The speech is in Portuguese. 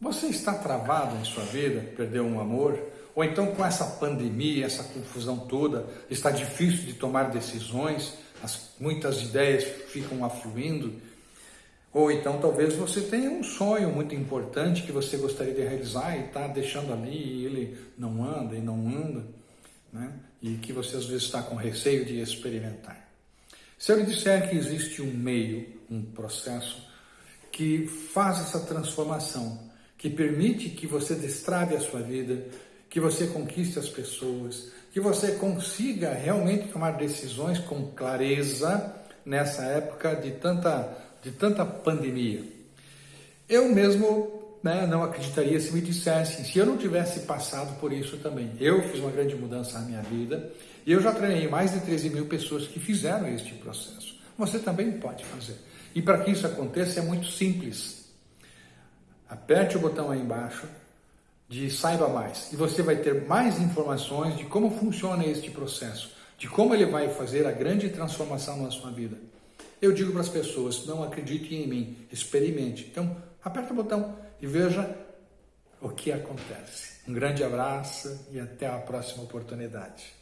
Você está travado em sua vida, perdeu um amor? Ou então com essa pandemia, essa confusão toda, está difícil de tomar decisões, as, muitas ideias ficam afluindo? Ou então talvez você tenha um sonho muito importante que você gostaria de realizar e está deixando ali e ele não anda e não anda, né? e que você às vezes está com receio de experimentar. Se eu lhe disser que existe um meio, um processo que faz essa transformação, que permite que você destrave a sua vida, que você conquiste as pessoas, que você consiga realmente tomar decisões com clareza nessa época de tanta, de tanta pandemia. Eu mesmo né, não acreditaria se me dissessem, se eu não tivesse passado por isso também. Eu fiz uma grande mudança na minha vida e eu já treinei mais de 13 mil pessoas que fizeram este processo. Você também pode fazer. E para que isso aconteça é muito simples. Aperte o botão aí embaixo de saiba mais e você vai ter mais informações de como funciona este processo, de como ele vai fazer a grande transformação na sua vida. Eu digo para as pessoas, não acreditem em mim, experimente. Então, aperte o botão e veja o que acontece. Um grande abraço e até a próxima oportunidade.